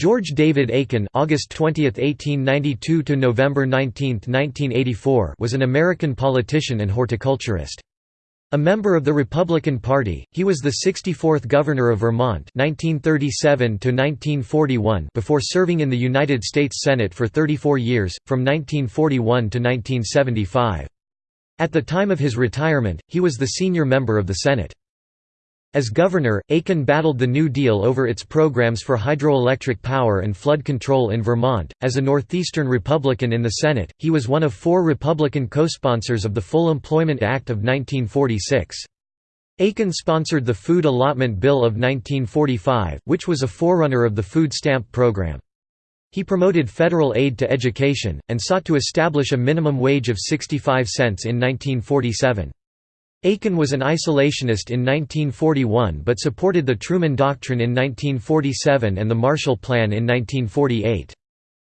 George David Aiken August 20, 1892 to November 19, 1984 was an American politician and horticulturist. A member of the Republican Party, he was the 64th Governor of Vermont 1937 to 1941 before serving in the United States Senate for 34 years, from 1941 to 1975. At the time of his retirement, he was the senior member of the Senate. As governor, Aiken battled the New Deal over its programs for hydroelectric power and flood control in Vermont. As a Northeastern Republican in the Senate, he was one of four Republican co-sponsors of the Full Employment Act of 1946. Aiken sponsored the Food Allotment Bill of 1945, which was a forerunner of the food stamp program. He promoted federal aid to education, and sought to establish a minimum wage of 65 cents in 1947. Aiken was an isolationist in 1941 but supported the Truman Doctrine in 1947 and the Marshall Plan in 1948.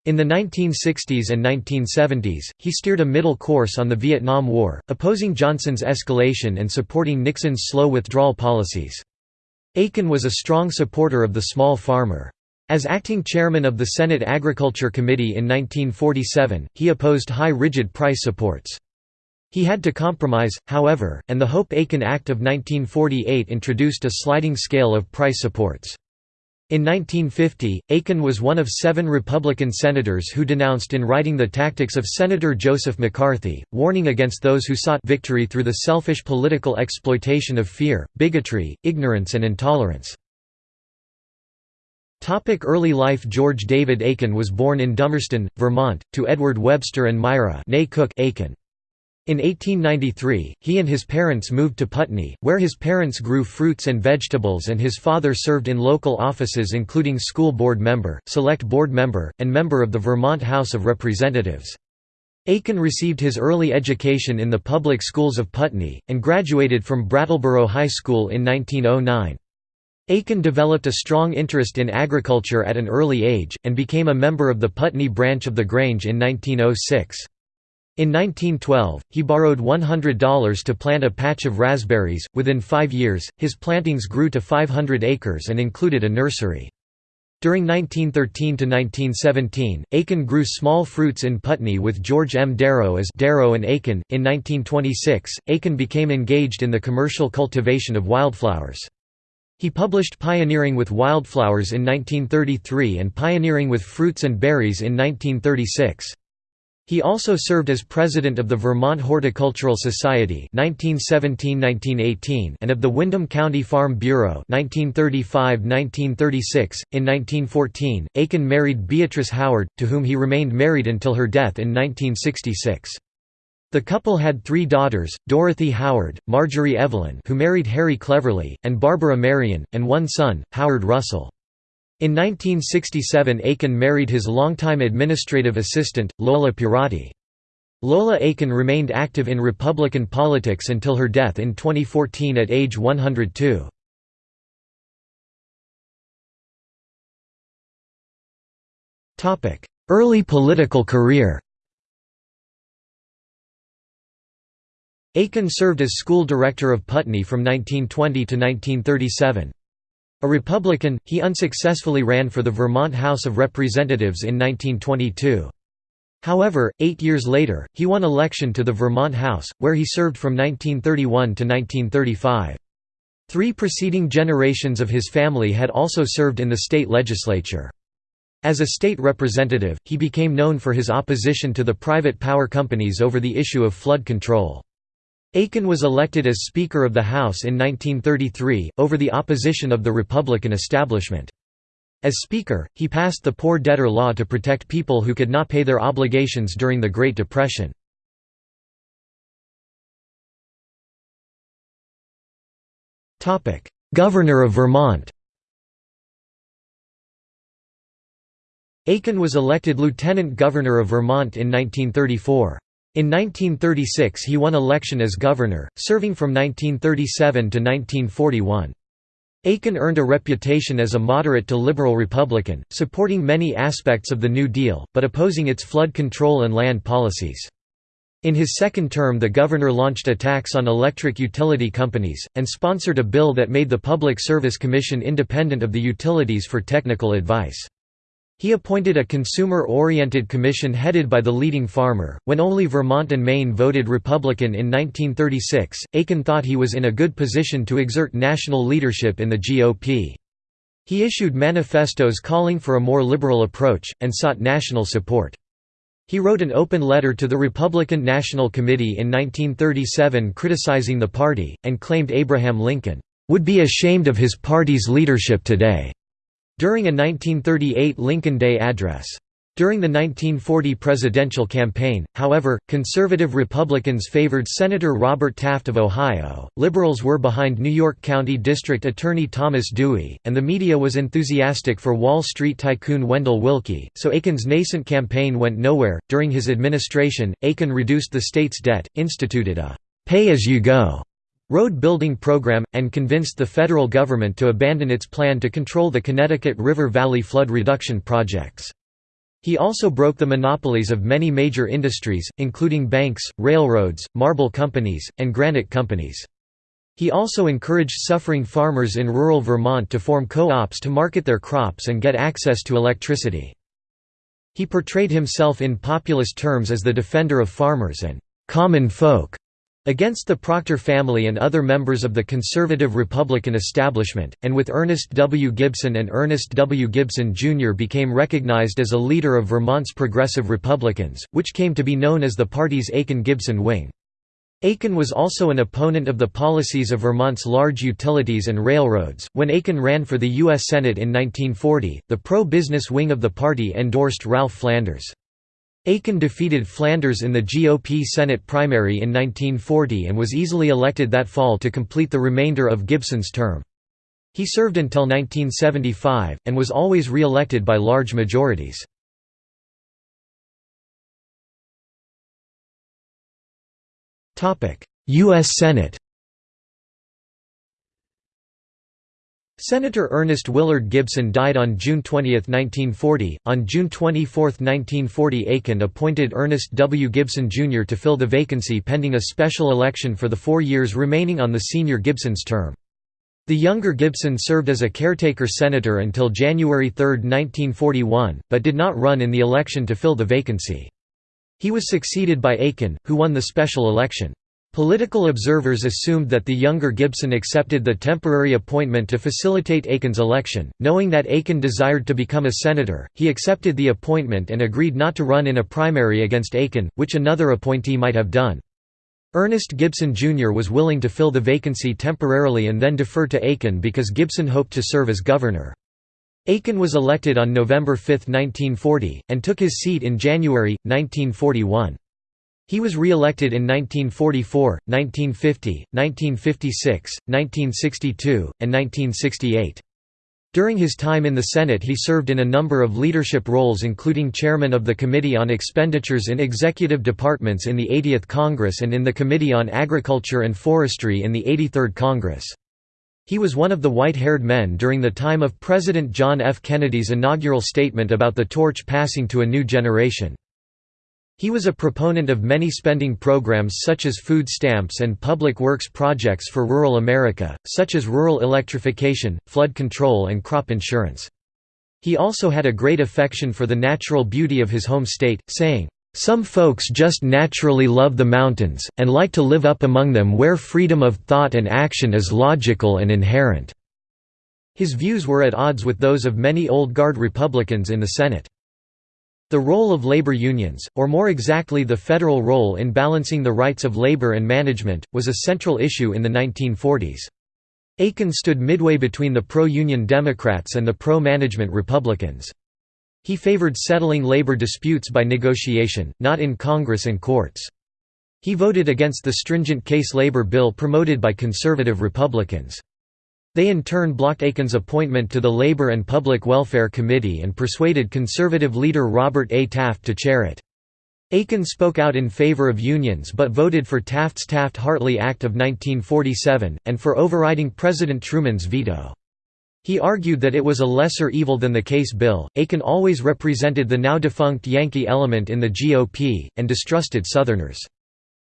In the 1960s and 1970s, he steered a middle course on the Vietnam War, opposing Johnson's escalation and supporting Nixon's slow withdrawal policies. Aiken was a strong supporter of the small farmer. As acting chairman of the Senate Agriculture Committee in 1947, he opposed high rigid price supports. He had to compromise, however, and the Hope-Aiken Act of 1948 introduced a sliding scale of price supports. In 1950, Aiken was one of seven Republican senators who denounced in writing the tactics of Senator Joseph McCarthy, warning against those who sought victory through the selfish political exploitation of fear, bigotry, ignorance and intolerance. Early life George David Aiken was born in Dummerston, Vermont, to Edward Webster and Myra Cook Aiken. In 1893, he and his parents moved to Putney, where his parents grew fruits and vegetables and his father served in local offices including school board member, select board member, and member of the Vermont House of Representatives. Aiken received his early education in the public schools of Putney, and graduated from Brattleboro High School in 1909. Aiken developed a strong interest in agriculture at an early age, and became a member of the Putney branch of the Grange in 1906. In 1912, he borrowed $100 to plant a patch of raspberries. Within five years, his plantings grew to 500 acres and included a nursery. During 1913 to 1917, Aiken grew small fruits in Putney with George M. Darrow as Darrow and Aiken. In 1926, Aiken became engaged in the commercial cultivation of wildflowers. He published Pioneering with Wildflowers in 1933 and Pioneering with Fruits and Berries in 1936. He also served as president of the Vermont Horticultural Society 1917–1918 and of the Windham County Farm Bureau 1935–1936. In 1914, Aiken married Beatrice Howard, to whom he remained married until her death in 1966. The couple had three daughters, Dorothy Howard, Marjorie Evelyn who married Harry Cleverly, and Barbara Marion, and one son, Howard Russell. In 1967 Aiken married his longtime administrative assistant, Lola Pierotti. Lola Aiken remained active in Republican politics until her death in 2014 at age 102. Early political career Aiken served as school director of Putney from 1920 to 1937. A Republican, he unsuccessfully ran for the Vermont House of Representatives in 1922. However, eight years later, he won election to the Vermont House, where he served from 1931 to 1935. Three preceding generations of his family had also served in the state legislature. As a state representative, he became known for his opposition to the private power companies over the issue of flood control. Aiken was elected as Speaker of the House in 1933, over the opposition of the Republican establishment. As Speaker, he passed the Poor Debtor Law to protect people who could not pay their obligations during the Great Depression. Governor of Vermont Aiken was elected Lieutenant Governor of Vermont in 1934. In 1936 he won election as governor, serving from 1937 to 1941. Aiken earned a reputation as a moderate to liberal Republican, supporting many aspects of the New Deal, but opposing its flood control and land policies. In his second term the governor launched attacks on electric utility companies, and sponsored a bill that made the Public Service Commission independent of the utilities for technical advice. He appointed a consumer-oriented commission headed by the leading farmer. When only Vermont and Maine voted Republican in 1936, Aiken thought he was in a good position to exert national leadership in the GOP. He issued manifestos calling for a more liberal approach, and sought national support. He wrote an open letter to the Republican National Committee in 1937 criticizing the party, and claimed Abraham Lincoln, "...would be ashamed of his party's leadership today." During a 1938 Lincoln Day address. During the 1940 presidential campaign, however, conservative Republicans favored Senator Robert Taft of Ohio, liberals were behind New York County District Attorney Thomas Dewey, and the media was enthusiastic for Wall Street tycoon Wendell Willkie, so Aiken's nascent campaign went nowhere. During his administration, Aiken reduced the state's debt, instituted a pay as you go road building program, and convinced the federal government to abandon its plan to control the Connecticut River Valley flood reduction projects. He also broke the monopolies of many major industries, including banks, railroads, marble companies, and granite companies. He also encouraged suffering farmers in rural Vermont to form co-ops to market their crops and get access to electricity. He portrayed himself in populist terms as the defender of farmers and «common folk» Against the Proctor family and other members of the conservative Republican establishment, and with Ernest W. Gibson and Ernest W. Gibson Jr. became recognized as a leader of Vermont's progressive Republicans, which came to be known as the party's Aiken-Gibson wing. Aiken was also an opponent of the policies of Vermont's large utilities and railroads. When Aiken ran for the U.S. Senate in 1940, the pro business wing of the party endorsed Ralph Flanders. Aiken defeated Flanders in the GOP Senate primary in 1940 and was easily elected that fall to complete the remainder of Gibson's term. He served until 1975, and was always re-elected by large majorities. U.S. Senate Senator Ernest Willard Gibson died on June 20, 1940. On June 24, 1940, Aiken appointed Ernest W. Gibson Jr. to fill the vacancy pending a special election for the four years remaining on the senior Gibson's term. The younger Gibson served as a caretaker senator until January 3, 1941, but did not run in the election to fill the vacancy. He was succeeded by Aiken, who won the special election. Political observers assumed that the younger Gibson accepted the temporary appointment to facilitate Aiken's election. Knowing that Aiken desired to become a senator, he accepted the appointment and agreed not to run in a primary against Aiken, which another appointee might have done. Ernest Gibson Jr. was willing to fill the vacancy temporarily and then defer to Aiken because Gibson hoped to serve as governor. Aiken was elected on November 5, 1940, and took his seat in January, 1941. He was re-elected in 1944, 1950, 1956, 1962, and 1968. During his time in the Senate he served in a number of leadership roles including chairman of the Committee on Expenditures in Executive Departments in the 80th Congress and in the Committee on Agriculture and Forestry in the 83rd Congress. He was one of the white-haired men during the time of President John F. Kennedy's inaugural statement about the torch passing to a new generation. He was a proponent of many spending programs such as food stamps and public works projects for rural America, such as rural electrification, flood control and crop insurance. He also had a great affection for the natural beauty of his home state, saying, "...some folks just naturally love the mountains, and like to live up among them where freedom of thought and action is logical and inherent." His views were at odds with those of many old guard Republicans in the Senate. The role of labor unions, or more exactly the federal role in balancing the rights of labor and management, was a central issue in the 1940s. Aiken stood midway between the pro-union Democrats and the pro-management Republicans. He favored settling labor disputes by negotiation, not in Congress and courts. He voted against the stringent Case labor bill promoted by conservative Republicans. They in turn blocked Aiken's appointment to the Labor and Public Welfare Committee and persuaded conservative leader Robert A. Taft to chair it. Aiken spoke out in favor of unions but voted for Taft's Taft-Hartley Act of 1947, and for overriding President Truman's veto. He argued that it was a lesser evil than the Case bill. Aiken always represented the now defunct Yankee element in the GOP, and distrusted Southerners.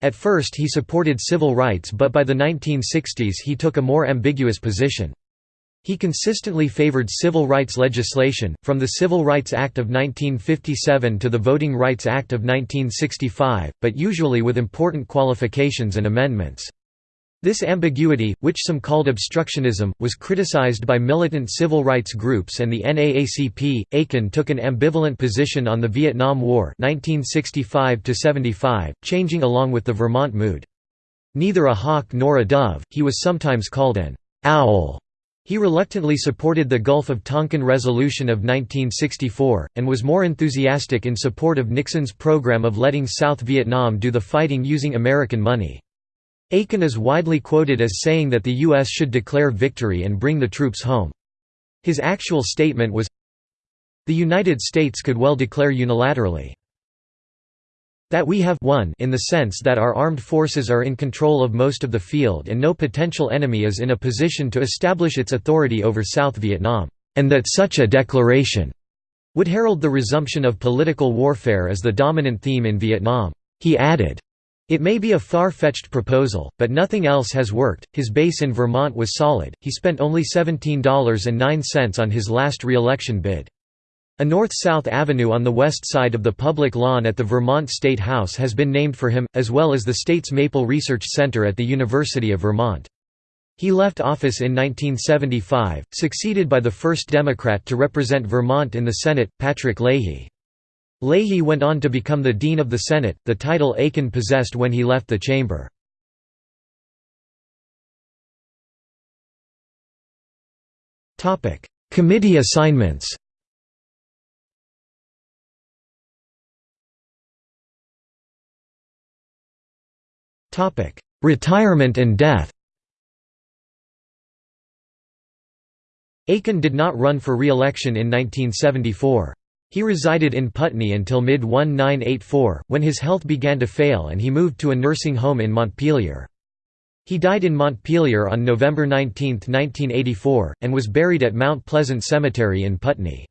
At first he supported civil rights but by the 1960s he took a more ambiguous position. He consistently favored civil rights legislation, from the Civil Rights Act of 1957 to the Voting Rights Act of 1965, but usually with important qualifications and amendments. This ambiguity, which some called obstructionism, was criticized by militant civil rights groups and the NAACP. Aiken took an ambivalent position on the Vietnam War 1965 changing along with the Vermont mood. Neither a hawk nor a dove, he was sometimes called an owl he reluctantly supported the Gulf of Tonkin Resolution of 1964, and was more enthusiastic in support of Nixon's program of letting South Vietnam do the fighting using American money. Aiken is widely quoted as saying that the U.S. should declare victory and bring the troops home. His actual statement was, The United States could well declare unilaterally that we have won in the sense that our armed forces are in control of most of the field and no potential enemy is in a position to establish its authority over South Vietnam, and that such a declaration would herald the resumption of political warfare as the dominant theme in Vietnam. He added, it may be a far-fetched proposal, but nothing else has worked. His base in Vermont was solid. He spent only $17.09 on his last re-election bid. A north-south avenue on the west side of the public lawn at the Vermont State House has been named for him, as well as the state's Maple Research Center at the University of Vermont. He left office in 1975, succeeded by the first Democrat to represent Vermont in the Senate, Patrick Leahy. Leahy went on to become the Dean of the Senate, the title Aiken possessed when he left the chamber. Committee assignments Retirement and death. Aiken did not run for re-election in 1974. He resided in Putney until mid-1984, when his health began to fail and he moved to a nursing home in Montpelier. He died in Montpelier on November 19, 1984, and was buried at Mount Pleasant Cemetery in Putney.